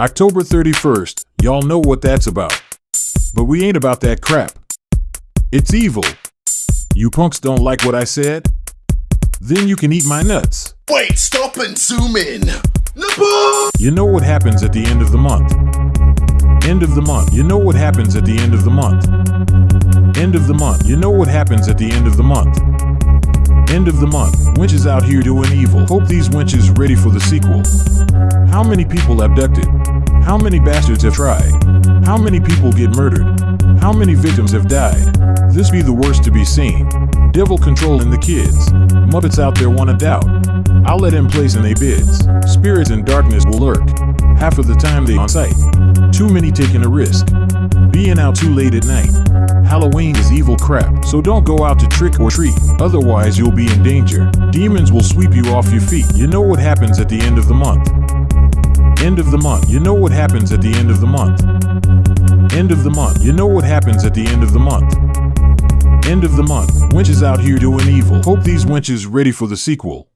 October 31st, y'all know what that's about. But we ain't about that crap. It's evil. You punks don't like what I said? Then you can eat my nuts. Wait, stop and zoom in. You know what happens at the end of the month. End of the month. You know what happens at the end of the month. End of the month. You know what happens at the end of the month. End of the month. Winches out here doing evil. Hope these winches ready for the sequel. How many people abducted? How many bastards have tried? How many people get murdered? How many victims have died? This be the worst to be seen. Devil controlling the kids. Muppets out there wanna doubt. I'll let him place in they bids. Spirits in darkness will lurk. Half of the time they on site. Too many taking a risk. Being out too late at night. Halloween is evil crap, so don't go out to trick or treat. Otherwise, you'll be in danger. Demons will sweep you off your feet. You know what happens at the end of the month. End of the month. You know what happens at the end of the month. End of the month. You know what happens at the end of the month. End of the month. Winches out here doing evil. Hope these winches ready for the sequel.